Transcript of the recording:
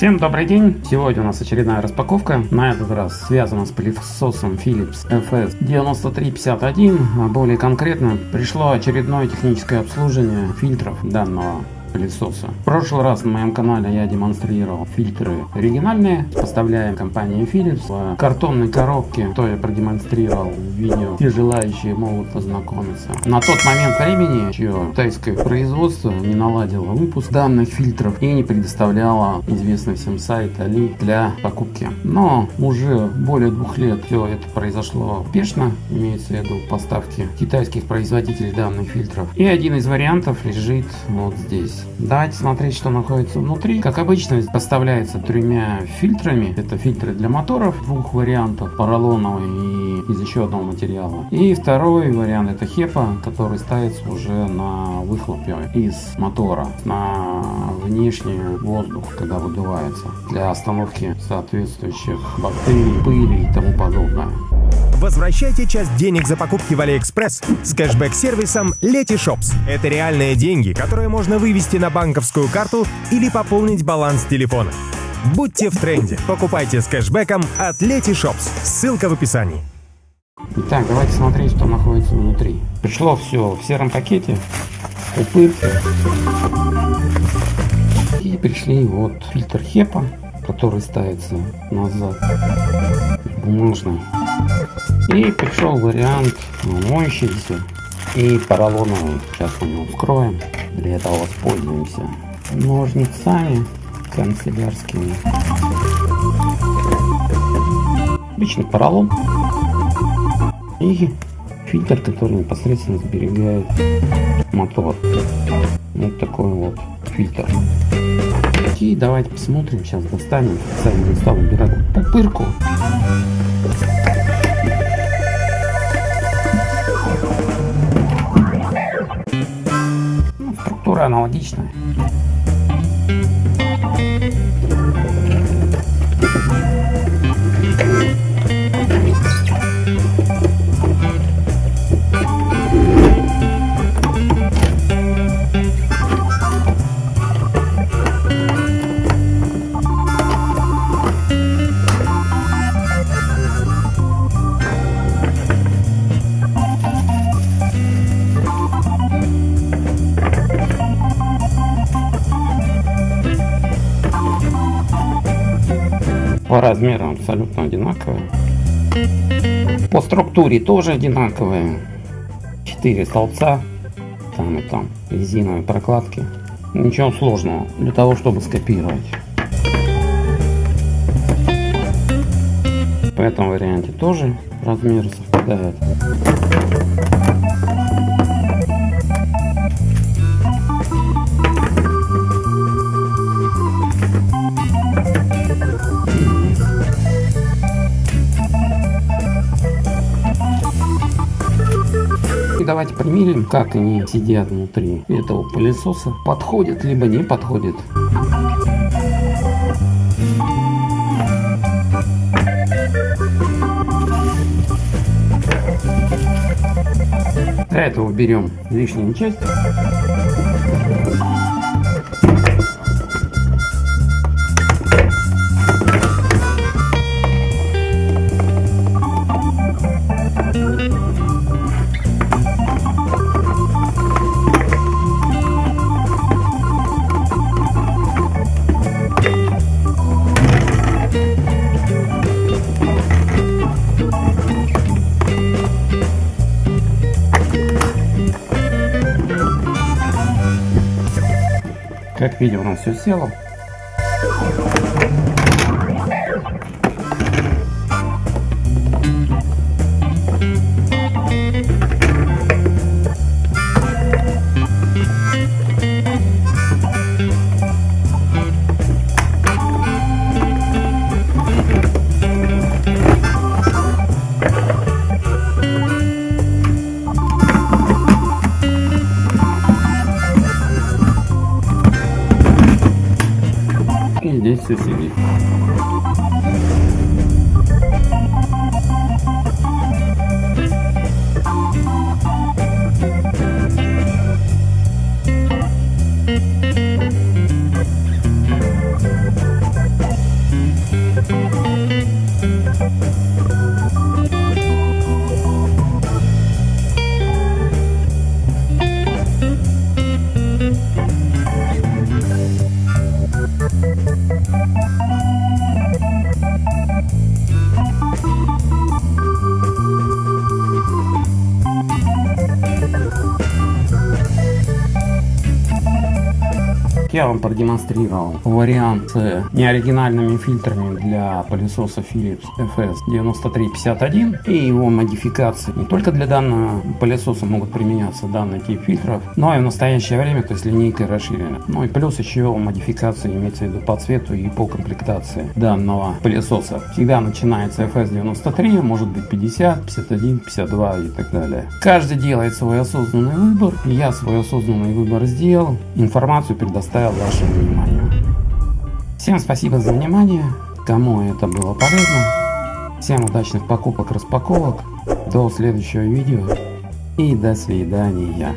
Всем добрый день! Сегодня у нас очередная распаковка. На этот раз связана с пылесосом Philips FS9351. А более конкретно пришло очередное техническое обслуживание фильтров данного пылесоса. В прошлый раз на моем канале я демонстрировал фильтры оригинальные, поставляем компании Philips в картонной коробке, то я продемонстрировал в видео. Все желающие могут познакомиться. На тот момент времени еще тайское производство не наладило выпуск данных фильтров и не предоставляло известный всем сайт Али для покупки. Но уже более двух лет все это произошло успешно, имеется в виду поставки китайских производителей данных фильтров. И один из вариантов лежит вот здесь. Давайте смотреть, что находится внутри. Как обычно, поставляется тремя фильтрами. Это фильтры для моторов двух вариантов, поролоновый и из еще одного материала. И второй вариант это HEPA, который ставится уже на выхлопе из мотора, на внешний воздух, когда выдувается, для остановки соответствующих бактерий, пыли и тому подобное. Возвращайте часть денег за покупки в Алиэкспресс с кэшбэк-сервисом Letyshops. Это реальные деньги, которые можно вывести на банковскую карту или пополнить баланс телефона. Будьте в тренде. Покупайте с кэшбэком от Letyshops. Ссылка в описании. Итак, давайте смотреть, что находится внутри. Пришло все в сером пакете. Упырь. И пришли вот фильтр хепа, который ставится назад. Бумажный. И пришел вариант моющийся и поролоновый. Сейчас мы его вскроем. Для этого воспользуемся ножницами канцелярскими. Обычный поролон. И фильтр, который непосредственно сберегает мотор. Вот такой вот фильтр. И давайте посмотрим, сейчас достанем, специально стал убирать пупырку. Структура По размерам абсолютно одинаковые. По структуре тоже одинаковые. Четыре столбца. Там и там резиновые прокладки. Ничего сложного для того, чтобы скопировать. В этом варианте тоже размеры совпадают. Давайте примерим, как они сидят внутри этого пылесоса. Подходит, либо не подходит. Для этого берем лишнюю часть. Как видим, у нас все село. Здесь все сидит. я вам продемонстрировал вариант с неоригинальными фильтрами для пылесоса Philips FS9351 и его модификации. Не только для данного пылесоса могут применяться данный тип фильтров, но и в настоящее время, то есть линейка расширена. Ну и плюс еще модификации имеется в виду по цвету и по комплектации данного пылесоса. Всегда начинается FS93, может быть 50, 51, 52 и так далее. Каждый делает свой осознанный выбор. Я свой осознанный выбор сделал. Информацию предоставил вашему вниманию. Всем спасибо за внимание. Кому это было полезно. Всем удачных покупок, распаковок. До следующего видео. И до свидания.